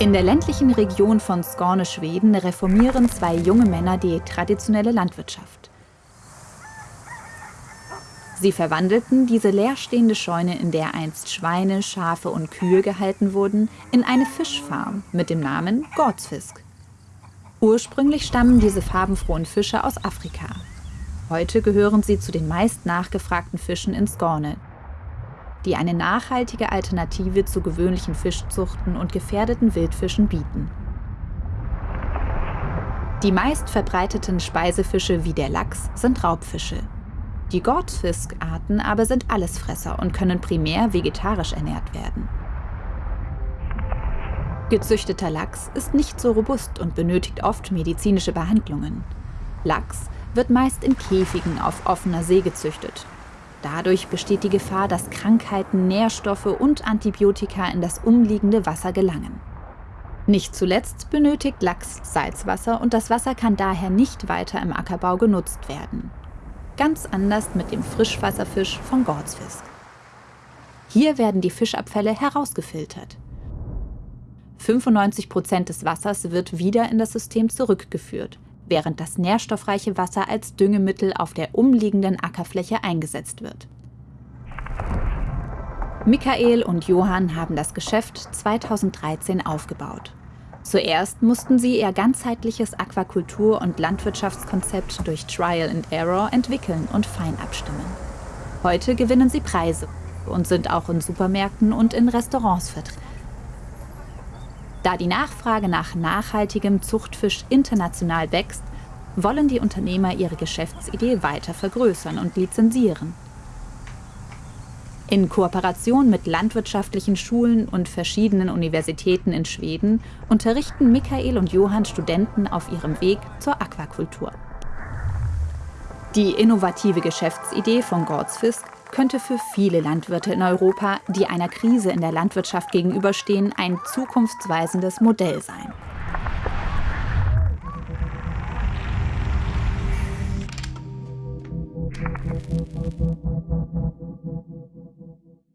In der ländlichen Region von Skåne, Schweden, reformieren zwei junge Männer die traditionelle Landwirtschaft. Sie verwandelten diese leerstehende Scheune, in der einst Schweine, Schafe und Kühe gehalten wurden, in eine Fischfarm mit dem Namen Gordsfisk. Ursprünglich stammen diese farbenfrohen Fische aus Afrika. Heute gehören sie zu den meist nachgefragten Fischen in Skåne, die eine nachhaltige Alternative zu gewöhnlichen Fischzuchten und gefährdeten Wildfischen bieten. Die meist verbreiteten Speisefische wie der Lachs sind Raubfische. Die Gortfisk-Arten aber sind Allesfresser und können primär vegetarisch ernährt werden. Gezüchteter Lachs ist nicht so robust und benötigt oft medizinische Behandlungen. Lachs wird meist in Käfigen auf offener See gezüchtet. Dadurch besteht die Gefahr, dass Krankheiten, Nährstoffe und Antibiotika in das umliegende Wasser gelangen. Nicht zuletzt benötigt Lachs Salzwasser und das Wasser kann daher nicht weiter im Ackerbau genutzt werden. Ganz anders mit dem Frischwasserfisch von Gordsfisk. Hier werden die Fischabfälle herausgefiltert. 95 Prozent des Wassers wird wieder in das System zurückgeführt, während das nährstoffreiche Wasser als Düngemittel auf der umliegenden Ackerfläche eingesetzt wird. Michael und Johann haben das Geschäft 2013 aufgebaut. Zuerst mussten sie ihr ganzheitliches Aquakultur- und Landwirtschaftskonzept durch Trial and Error entwickeln und fein abstimmen. Heute gewinnen sie Preise und sind auch in Supermärkten und in Restaurants vertreten. Da die Nachfrage nach nachhaltigem Zuchtfisch international wächst, wollen die Unternehmer ihre Geschäftsidee weiter vergrößern und lizenzieren. In Kooperation mit landwirtschaftlichen Schulen und verschiedenen Universitäten in Schweden unterrichten Michael und Johann Studenten auf ihrem Weg zur Aquakultur. Die innovative Geschäftsidee von Gordsfisk könnte für viele Landwirte in Europa, die einer Krise in der Landwirtschaft gegenüberstehen, ein zukunftsweisendes Modell sein.